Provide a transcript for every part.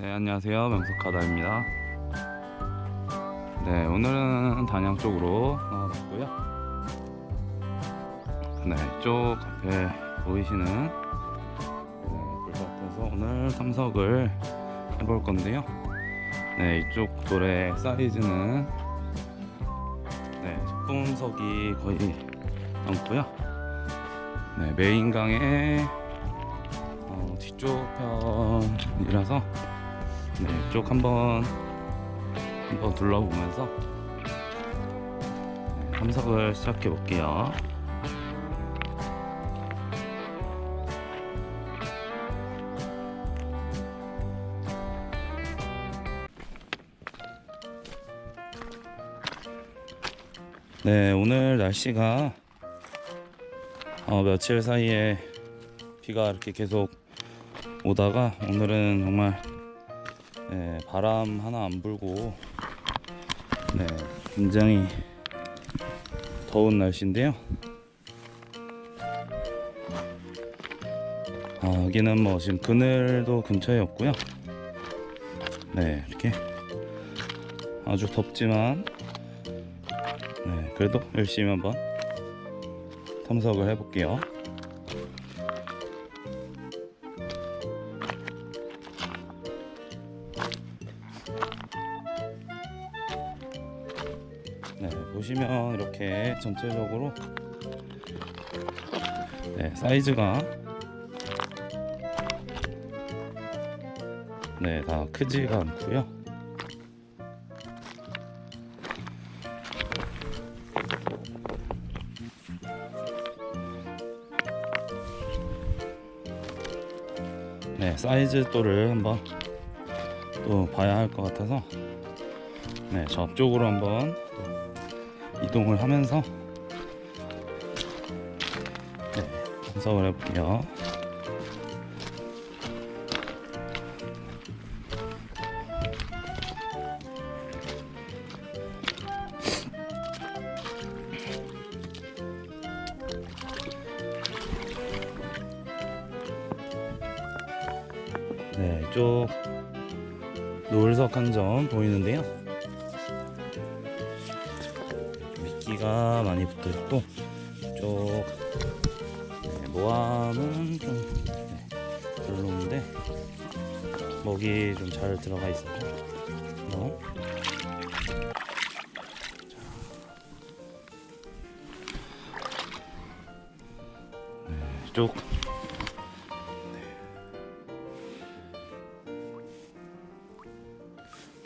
네 안녕하세요. 명석하다입니다. 네 오늘은 단양 쪽으로 나와봤고요. 네 이쪽 앞에 보이시는 네, 불밭에서 오늘 탐석을 해볼 건데요. 네 이쪽 돌의 사이즈는 네 적분석이 거의 많고요. 네 메인강의 어, 뒤쪽 편이라서 네, 이쪽 한번 한번 둘러보면서 네, 탐석을 시작해 볼게요. 네, 오늘 날씨가 어, 며칠 사이에 비가 이렇게 계속 오다가 오늘은 정말 네, 바람 하나 안 불고 네, 굉장히 더운 날씨인데요. 아, 여기는 뭐 지금 그늘도 근처에 없고요. 네, 이렇게 아주 덥지만 네, 그래도 열심히 한번 탐석을 해볼게요. 보시면 이렇게 전체적으로 네, 사이즈가 네, 다 크지가 않고요. 네, 사이즈 또를 한번 또 봐야 할 것 같아서 네, 저쪽으로 한번 또 이동을 하면서 네, 분석을 해볼게요. 네, 이쪽 노을석 한 점 보이는데요. 미끼가 많이 붙어 있고 이쪽 네, 모함은 좀 네, 별로인데 먹이 좀 잘 들어가 있어요. 어? 네, 이쪽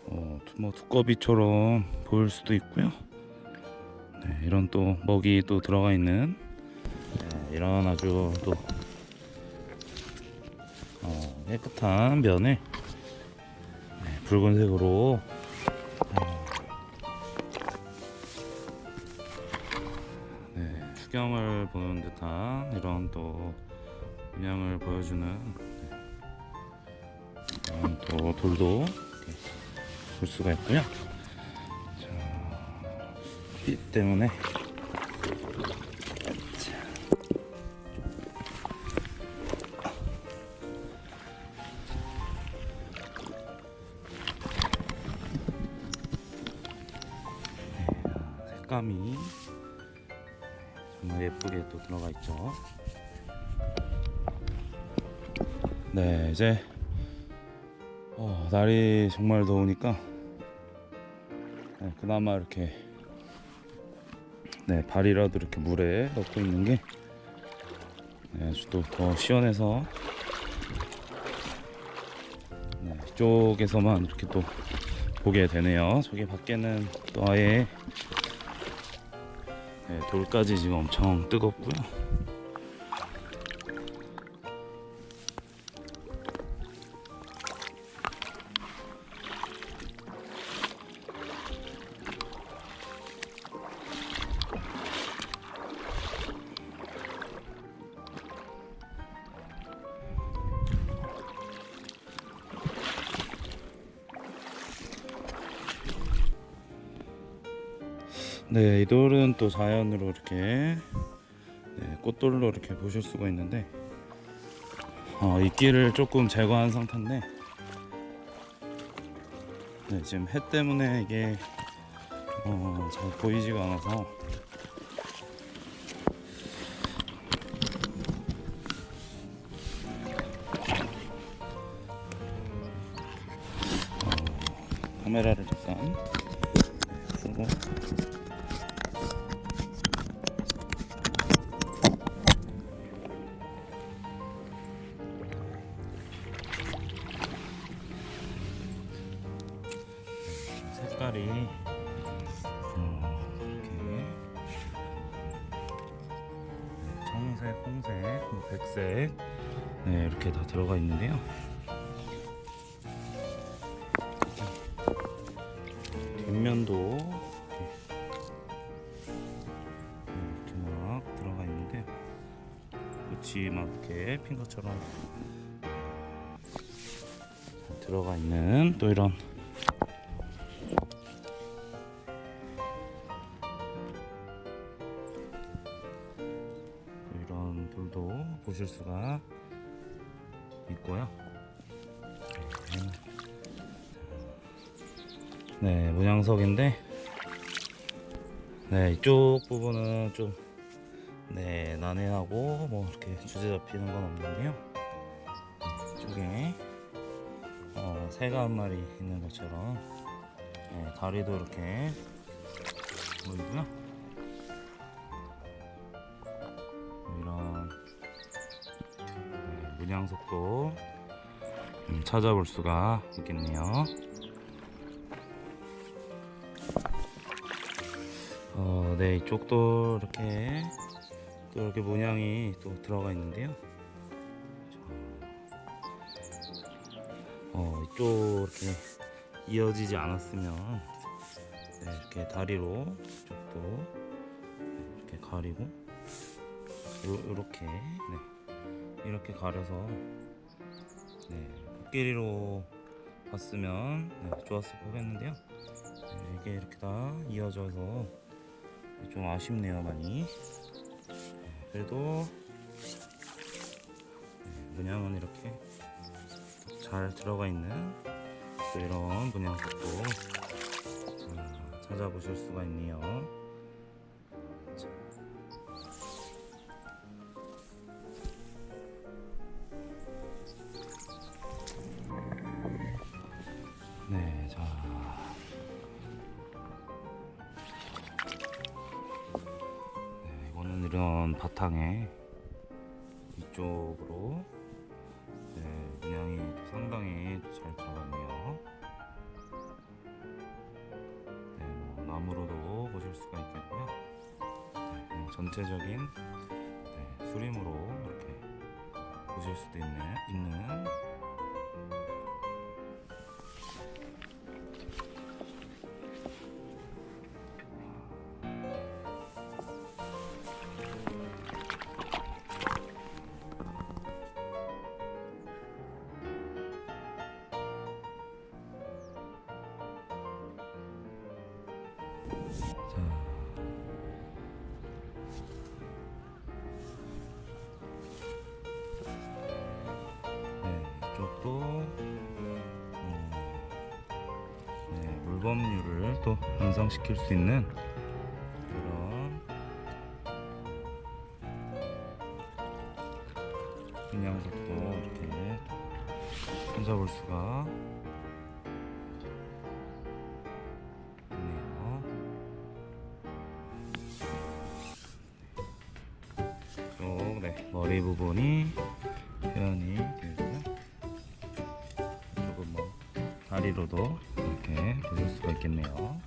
어, 뭐 두꺼비처럼 보일 수도 있고요. 네, 이런 또 먹이 또 들어가 있는 네, 이런 아주 또 어, 깨끗한 면을 네, 붉은색으로 어, 네, 추경을 보는 듯한 이런 또 문양을 보여주는 네, 이런 또 돌도 볼 수가 있고요. 자, 빛 때문에 자. 네, 색감이 정말 예쁘게 또 들어가 있죠. 네, 이제 어, 날이 정말 더우니까 네, 그나마 이렇게 네, 발이라도 이렇게 물에 넣고 있는 게 네, 아주 또 더 시원해서 네, 이쪽에서만 이렇게 또 보게 되네요. 저기 밖에는 또 아예 네, 돌까지 지금 엄청 뜨겁고요. 네, 이 돌은 또 자연으로 이렇게 네, 꽃돌로 이렇게 보실 수가 있는데 어, 이끼를 조금 제거한 상태인데 네, 지금 해 때문에 이게 어, 잘 보이지가 않아서 어, 카메라를 잠깐 끄고 색깔이 어, 이렇게 청색, 홍색, 뭐 백색 네 이렇게 다 들어가 있는데요. 뒷면도 이렇게 막 들어가 있는데 끝이 막 이렇게 핀 것처럼 들어가 있는 또 이런 보실 수가 있고요. 네, 문양석인데, 네, 이쪽 부분은 좀, 네, 난해하고, 뭐, 이렇게 주제 잡히는 건 없는데요. 이쪽에, 어, 새가 한 마리 있는 것처럼, 네, 다리도 이렇게 보이고요. 네, 문양석도 음, 찾아볼 수가 있겠네요. 어, 네 이쪽도 이렇게 또 이렇게 문양이 또 들어가 있는데요. 어, 이쪽 이렇게 이어지지 않았으면 네, 이렇게 다리로 이쪽도 이렇게 가리고 요, 요렇게 네. 이렇게 가려서 네. 코끼리로 봤으면 네, 좋았을 뻔했는데요 네, 이게 이렇게 다 이어져서 좀 아쉽네요 많이 네, 그래도 네, 문양은 이렇게 잘 들어가 있는 또 이런 문양석도 자, 찾아보실 수가 있네요 전체적인 네, 수림으로 이렇게 보실 수도 있는, 있는 네, 물범률을 또 향상시킬 수 있는 그런 분양석도 이렇게 찾아볼 수가 있네요. 쪽, 네, 머리 부분이 표현이 되고요. 조금 뭐 다리로도 이렇게 보실 수가 있겠네요.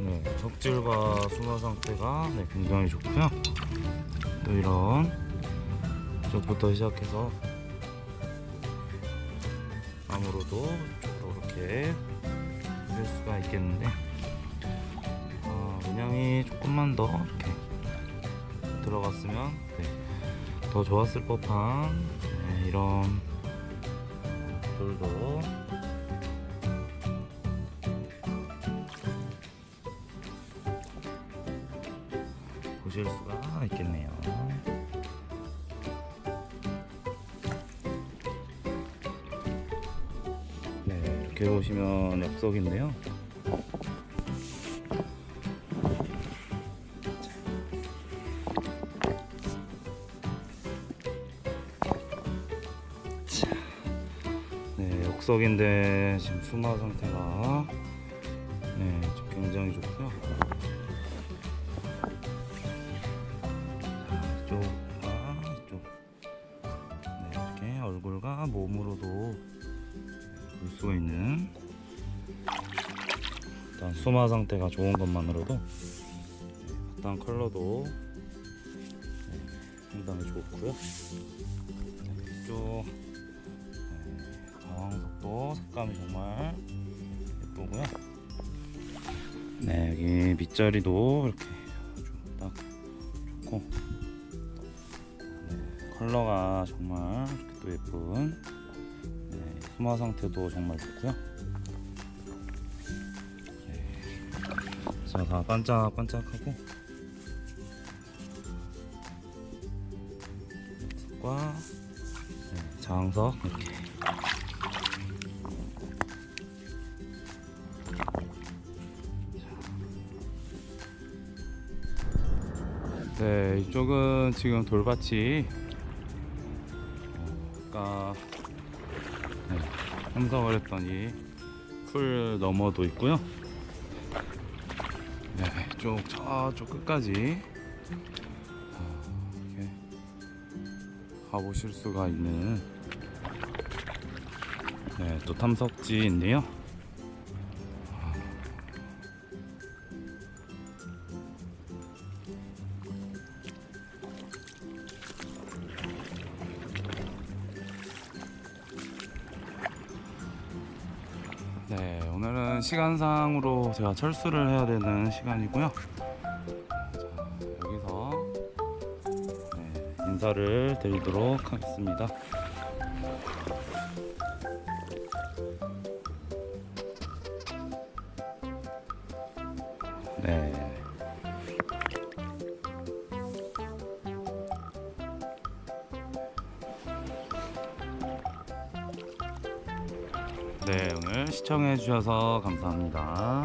네, 적질과 순화 상태가 네, 굉장히 좋고요. 또 이런 쪽부터 시작해서 나무로도 이렇게 보실 수가 있겠는데 어, 문양이 조금만 더 이렇게 들어갔으면 네, 더 좋았을 법한 네, 이런 돌도 보실 수가 있겠네요. 네, 이렇게 보시면 역석인데요. 네, 역석인데 지금 수마 상태가 네, 좀 굉장히 좋고요. 이쪽. 네, 얼굴과 몸으로도 볼 수가 있는 일단 수마 상태가 좋은 것만으로도 네, 바탕 컬러도 네, 상당히 좋고요. 네, 이쪽 네, 방석도 색감이 정말 예쁘고요. 네 여기 밑자리도 이렇게 딱 좋고 네, 컬러가 정말 이렇게 또 예쁜 네, 수마 상태도 정말 좋고요. 네, 자, 다 반짝반짝하고 과 네, 장석 이렇게 네, 이쪽은 지금 돌밭이 어, 아까 네, 참석을 했던 이풀 너머도 있고요. 네, 이쪽 저쪽 끝까지 어, 이렇게 가보실 수가 있는 네, 또 탐석지인데요. 시간상으로 제가 철수를 해야 되는 시간이고요. 자, 여기서 네, 인사를 드리도록 하겠습니다. 네. 네, 오늘 시청해 주셔서 감사합니다.